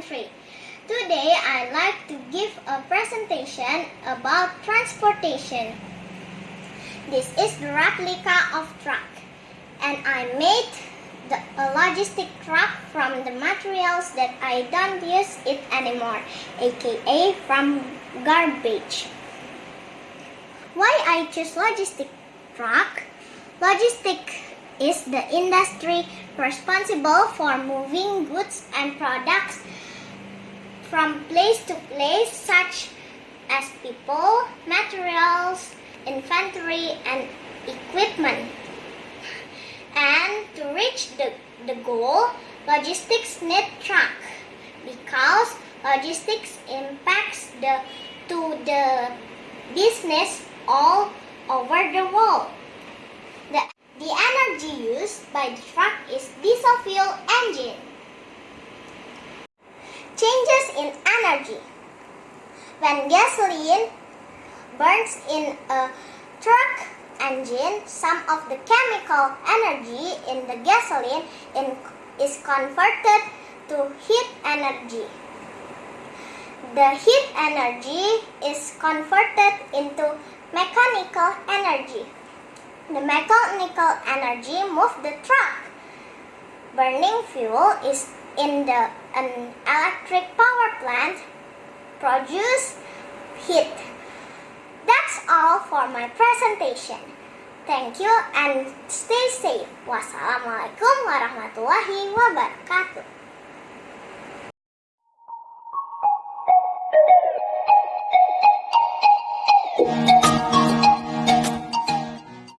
3.3. Today I'd like to give a presentation about transportation. This is the replica of truck and I made the, a logistic truck from the materials that I don't use it anymore, aka from garbage. Why I choose logistic truck? Logistic is the industry responsible for moving goods and products from place to place such as people, materials, inventory, and equipment. And to reach the, the goal, logistics need truck because logistics impacts the to the business all over the world. The, the energy used by the truck is diesel fuel engine. Changes in energy. When gasoline burns in a truck engine, some of the chemical energy in the gasoline in, is converted to heat energy. The heat energy is converted into mechanical energy. The mechanical energy moves the truck. Burning fuel is in the an electric power plant produce heat. That's all for my presentation. Thank you and stay safe. Wassalamualaikum warahmatullahi wabarakatuh.